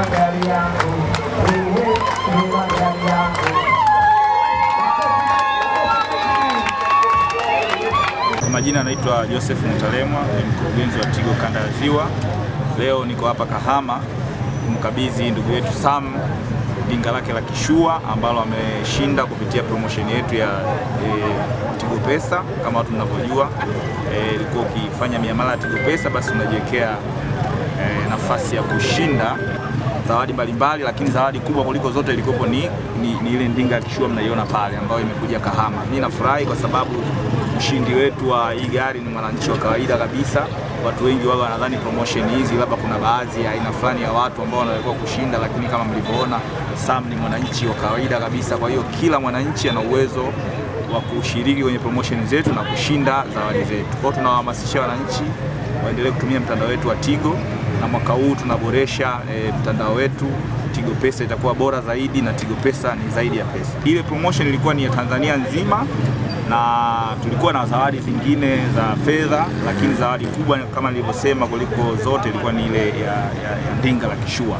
magari yangu, ni magari yangu. Kwa majina anaitwa Joseph Mutalemwa, ni mkurugenzi wa Tigo kanda ya Ziwa. Leo niko hapa Kahama kumkabidhi ndugu yetu Sam dinga lake la kishua ambalo ameshinda kupitia promotion yetu ya e, Tigo Pesa. Kama watu mnavyojua, ilikuwa e, ukifanya miamala ya Tigo Pesa basi unajiwekea e, nafasi ya kushinda zawadi mbalimbali, lakini zawadi kubwa kuliko zote ilikopo ni, ni, ni ile ndinga ya kishua mnaiona pale ambayo imekuja Kahama. Mimi nafurahi kwa sababu mshindi wetu wa hii gari ni mwananchi wa kawaida kabisa. Watu wengi wao wanadhani promotion hizi labda kuna baadhi ya aina fulani ya watu ambao wanatakiwa kushinda, lakini kama mlivyoona, Sam ni mwananchi wa kawaida kabisa. Kwa hiyo kila mwananchi ana uwezo wa kushiriki kwenye promotion zetu na kushinda zawadi zetu. Kwa hiyo tunawahamasisha wananchi waendelee kutumia mtandao wetu wa Tigo na mwaka huu tunaboresha e, mtandao wetu. Tigo Pesa itakuwa bora zaidi na Tigo Pesa ni zaidi ya pesa. Ile promotion ilikuwa ni ya Tanzania nzima na tulikuwa na zawadi zingine za fedha, lakini zawadi kubwa kama nilivyosema kuliko zote ilikuwa ni ile ya, ya, ya ndinga la kishua.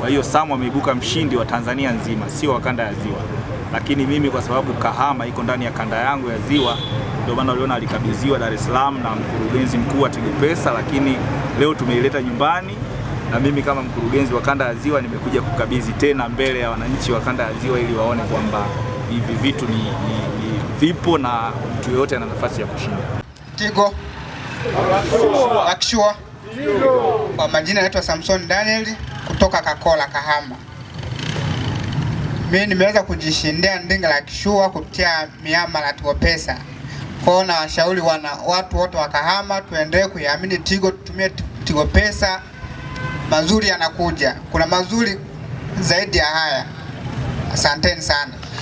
Kwa hiyo Sam ameibuka mshindi wa Tanzania nzima, sio wa kanda ya Ziwa, lakini mimi kwa sababu Kahama iko ndani ya kanda yangu ya Ziwa, ndio maana uliona alikabidhiwa Dar es Salaam na mkurugenzi mkuu wa Tigo Pesa, lakini leo tumeileta nyumbani na mimi kama mkurugenzi wa kanda ya Ziwa nimekuja kukabidhi tena mbele ya wananchi wa kanda ya Ziwa ili waone kwamba hivi vitu ni, ni, ni vipo na mtu yoyote ana nafasi ya kushinda. Tigo Akishua. Kwa majina naitwa Samson Daniel kutoka Kakola Kahama. Mimi nimeweza kujishindia ndinga la kishua kupitia miamala Tigo Pesa. Kwao na washauri wana watu wote wa Kahama tuendelee kuiamini Tigo, tutumie Tigo Pesa. Mazuri yanakuja, kuna mazuri zaidi ya haya. Asanteni sana.